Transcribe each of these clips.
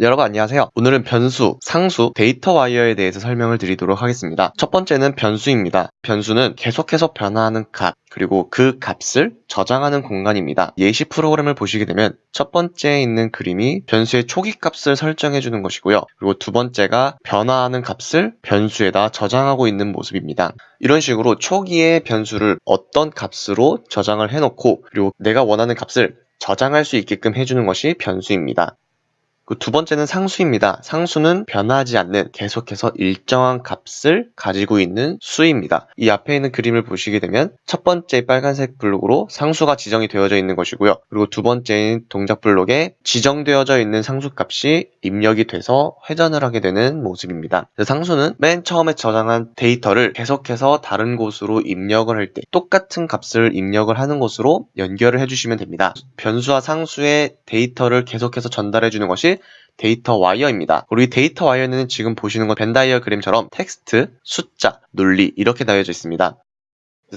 여러분 안녕하세요. 오늘은 변수, 상수, 데이터 와이어에 대해서 설명을 드리도록 하겠습니다. 첫 번째는 변수입니다. 변수는 계속해서 변화하는 값, 그리고 그 값을 저장하는 공간입니다. 예시 프로그램을 보시게 되면 첫 번째에 있는 그림이 변수의 초기 값을 설정해 주는 것이고요. 그리고 두 번째가 변화하는 값을 변수에다 저장하고 있는 모습입니다. 이런 식으로 초기의 변수를 어떤 값으로 저장을 해놓고 그리고 내가 원하는 값을 저장할 수 있게끔 해주는 것이 변수입니다. 그 두 번째는 상수입니다. 상수는 변하지 않는 계속해서 일정한 값을 가지고 있는 수입니다. 이 앞에 있는 그림을 보시게 되면 첫 번째 빨간색 블록으로 상수가 지정이 되어져 있는 것이고요. 그리고 두 번째인 동작 블록에 지정되어져 있는 상수 값이 입력이 돼서 회전을 하게 되는 모습입니다. 상수는 맨 처음에 저장한 데이터를 계속해서 다른 곳으로 입력을 할 때 똑같은 값을 입력을 하는 곳으로 연결을 해주시면 됩니다. 변수와 상수의 데이터를 계속해서 전달해 주는 것이 데이터 와이어입니다. 우리 데이터 와이어는 지금 보시는 건 벤다이어그램처럼 텍스트, 숫자, 논리 이렇게 나뉘어져 있습니다.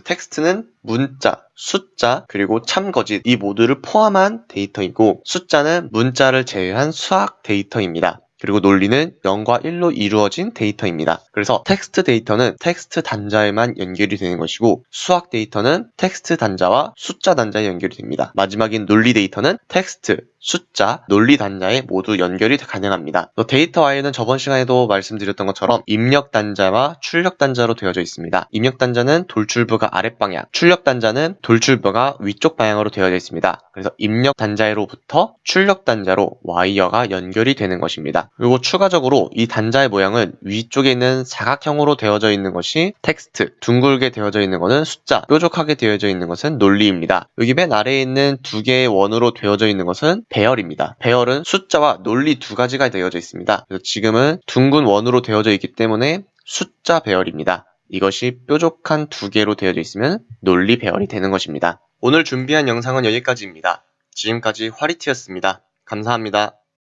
텍스트는 문자, 숫자, 그리고 참거짓 이 모두를 포함한 데이터이고 숫자는 문자를 제외한 수학 데이터입니다. 그리고 논리는 0과 1로 이루어진 데이터입니다. 그래서 텍스트 데이터는 텍스트 단자에만 연결이 되는 것이고 수학 데이터는 텍스트 단자와 숫자 단자에 연결이 됩니다. 마지막인 논리 데이터는 텍스트, 숫자, 논리 단자에 모두 연결이 가능합니다. 데이터 와이어는 저번 시간에도 말씀드렸던 것처럼 입력 단자와 출력 단자로 되어져 있습니다. 입력 단자는 돌출부가 아랫방향, 출력 단자는 돌출부가 위쪽 방향으로 되어져 있습니다. 그래서 입력 단자로부터 출력 단자로 와이어가 연결이 되는 것입니다. 그리고 추가적으로 이 단자의 모양은 위쪽에 있는 사각형으로 되어져 있는 것이 텍스트, 둥글게 되어져 있는 것은 숫자, 뾰족하게 되어져 있는 것은 논리입니다. 여기 맨 아래에 있는 두 개의 원으로 되어져 있는 것은 배열입니다. 배열은 숫자와 논리 두 가지가 되어져 있습니다. 지금은 둥근 원으로 되어져 있기 때문에 숫자 배열입니다. 이것이 뾰족한 두 개로 되어져 있으면 논리 배열이 되는 것입니다. 오늘 준비한 영상은 여기까지입니다. 지금까지 화리티였습니다. 감사합니다.